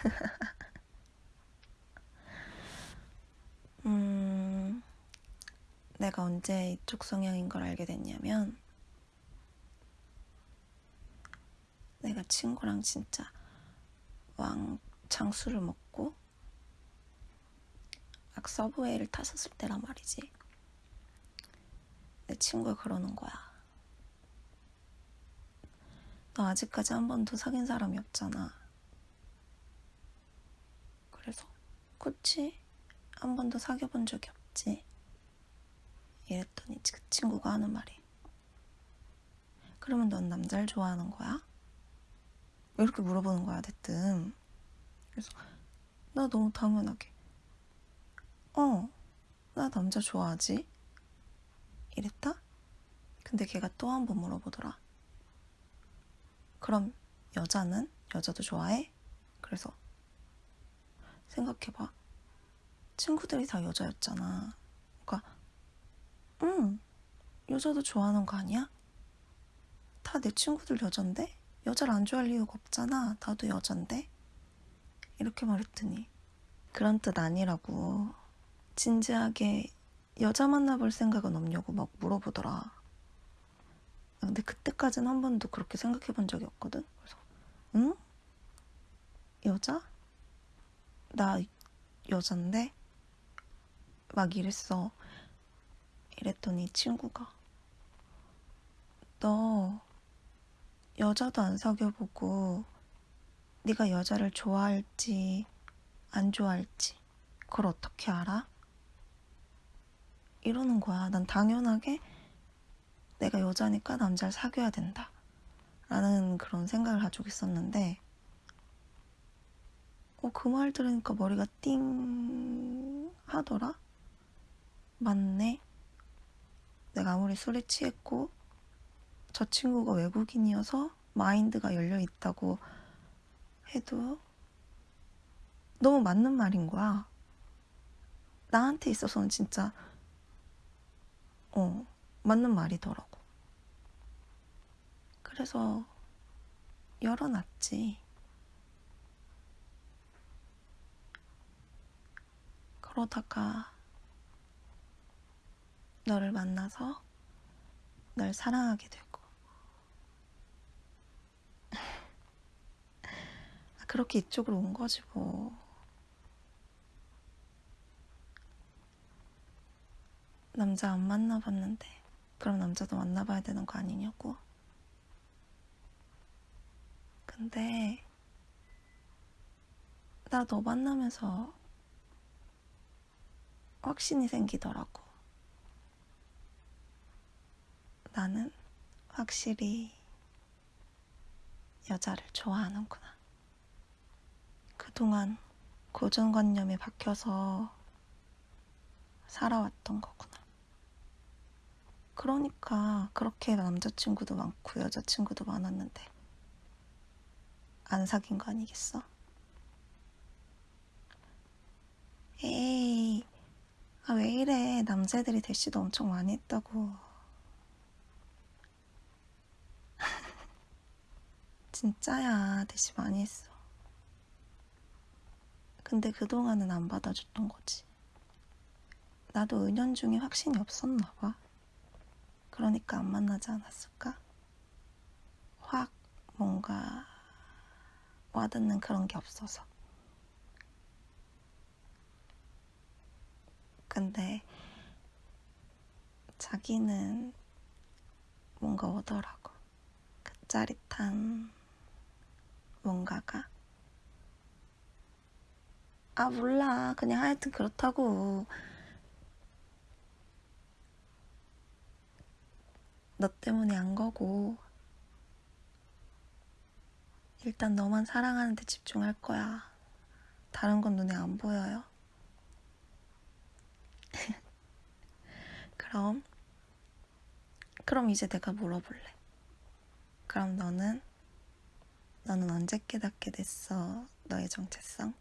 음, 내가 언제 이쪽 성향인 걸 알게 됐냐면, 내가 친구랑 진짜 왕창 술을 먹고, 막 서브웨이를 탔었을 때란 말이지. 내 친구가 그러는 거야. 너 아직까지 한 번도 사귄 사람이 없잖아. 그래서, 그치? 한 번도 사귀어본 적이 없지. 이랬더니 그 친구가 하는 말이. 그러면 넌 남자를 좋아하는 거야? 이렇게 물어보는 거야, 대뜸. 그래서 나 너무 당연하게. 어, 나 남자 좋아하지? 이랬다? 근데 걔가 또 한 번 물어보더라. 그럼 여자는? 여자도 좋아해? 그래서 생각해봐. 친구들이 다 여자였잖아. 그러니까, 응, 여자도 좋아하는 거 아니야? 다 내 친구들 여잔데? 여자를 안 좋아할 이유가 없잖아. 나도 여잔데? 이렇게 말했더니, 그런 뜻 아니라고. 진지하게 여자 만나볼 생각은 없냐고 막 물어보더라. 근데 그때까지는 한 번도 그렇게 생각해 본 적이 없거든. 그래서, 응? 여자? 나 여잔데? 막 이랬어. 이랬더니 친구가 너 여자도 안 사귀어보고 네가 여자를 좋아할지 안 좋아할지 그걸 어떻게 알아? 이러는 거야. 난 당연하게 내가 여자니까 남자를 사귀어야 된다. 라는 그런 생각을 가지고 있었는데 어, 그 말 들으니까 머리가 띵 하더라? 맞네. 내가 아무리 술에 취했고 저 친구가 외국인이어서 마인드가 열려 있다고 해도 너무 맞는 말인 거야. 나한테 있어서는 진짜 어 맞는 말이더라고. 그래서 열어놨지. 그러다가 너를 만나서 널 사랑하게 되고. 아, 그렇게 이쪽으로 온 거지 뭐. 남자 안 만나봤는데 그럼 남자도 만나봐야 되는 거 아니냐고. 근데 나 너 만나면서 확신이 생기더라고. 나는 확실히 여자를 좋아하는구나. 그동안 고정관념에 박혀서 살아왔던 거구나. 그러니까 그렇게 남자친구도 많고 여자친구도 많았는데 안 사귄 거 아니겠어? 에이, 아, 왜 이래. 남자애들이 대시도 엄청 많이 했다고. 진짜야. 대시 많이 했어. 근데 그동안은 안 받아줬던 거지. 나도 은연중에 확신이 없었나 봐. 그러니까 안 만나지 않았을까? 확 뭔가 와닿는 그런 게 없어서. 근데 자기는 뭔가 오더라고. 그 짜릿한 뭔가가. 아, 몰라. 그냥 하여튼 그렇다고. 너 때문에 안 거고. 일단 너만 사랑하는데 집중할 거야. 다른 건 눈에 안 보여요. 그럼, 그럼 이제 내가 물어볼래. 그럼 너는, 너는 언제 깨닫게 됐어? 너의 정체성?